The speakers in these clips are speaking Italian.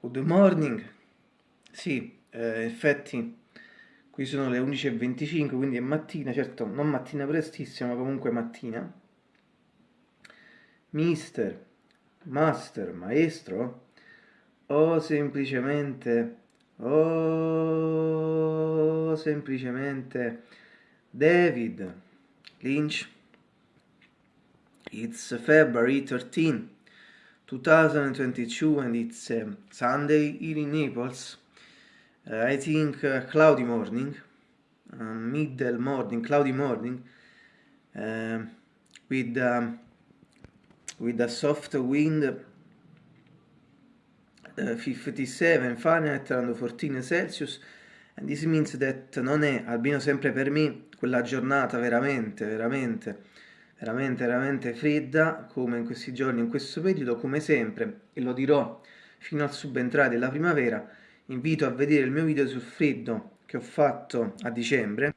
Good morning. Sì, eh, effetti qui sono le 11.25, quindi è mattina, certo non mattina prestissima, ma comunque mattina. Mister, master, maestro, o semplicemente, o semplicemente David Lynch. It's February 13. 2022 and it's um, Sunday here in Naples. Uh, I think uh, cloudy morning, uh, middle morning, cloudy morning, um, with um, with a soft wind, uh, 57 Fahrenheit around 14 Celsius, and this means that non è, almeno sempre per me, quella giornata veramente, veramente veramente veramente fredda come in questi giorni, in questo periodo, come sempre, e lo dirò fino al subentrare della primavera, invito a vedere il mio video sul freddo che ho fatto a dicembre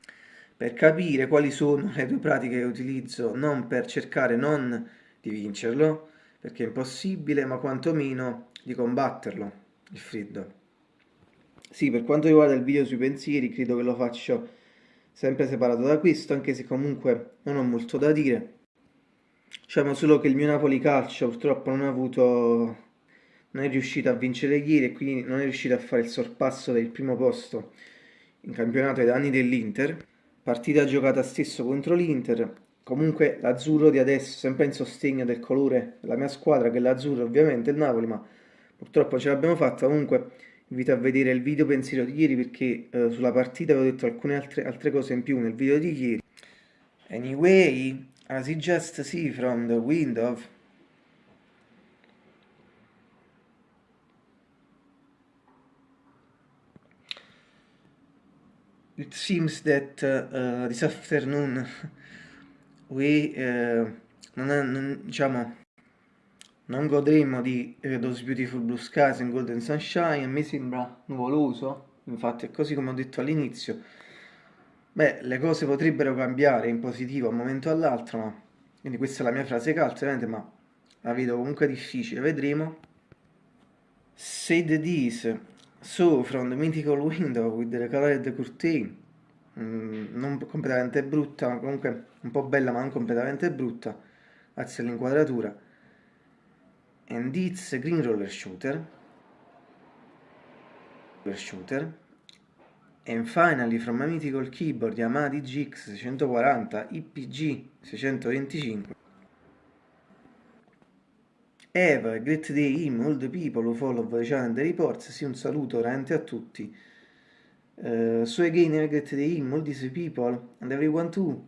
per capire quali sono le due pratiche che utilizzo non per cercare non di vincerlo, perché è impossibile, ma quantomeno di combatterlo, il freddo. Sì, per quanto riguarda il video sui pensieri, credo che lo faccio sempre separato da questo, anche se comunque non ho molto da dire. Diciamo solo che il mio Napoli Calcio purtroppo non ha avuto non è riuscito a vincere ieri e quindi non è riuscito a fare il sorpasso del primo posto in campionato ai danni dell'Inter. Partita giocata stesso contro l'Inter. Comunque l'azzurro di adesso, sempre in sostegno del colore della mia squadra, che è l'azzurro ovviamente, il Napoli, ma purtroppo ce l'abbiamo fatta. Comunque invito a vedere il video pensiero di ieri perché eh, sulla partita avevo detto alcune altre, altre cose in più nel video di ieri. Anyway, as you just see from the window, it seems that uh, this afternoon we uh, non, non, diciamo non godremo di eh, Those Beautiful Blue Skies and Golden Sunshine, me sembra nuvoloso, infatti è così come ho detto all'inizio. Beh, le cose potrebbero cambiare in positivo a un momento o all'altro, ma... Quindi questa è la mia frase calza, ovviamente, ma la vedo comunque difficile, vedremo. Said this, so from the mythical window with the colored curtain, mm, non completamente brutta, comunque un po' bella ma non completamente brutta, grazie all'inquadratura and it's green roller shooter. Shooter and finally from my mythical keyboard Yamaha DGX 640 IPG 625 Have a great day him, all the people who follow the channel and the reports sì un saluto veramente a tutti. Uh, so again have a great day him, all these people and everyone too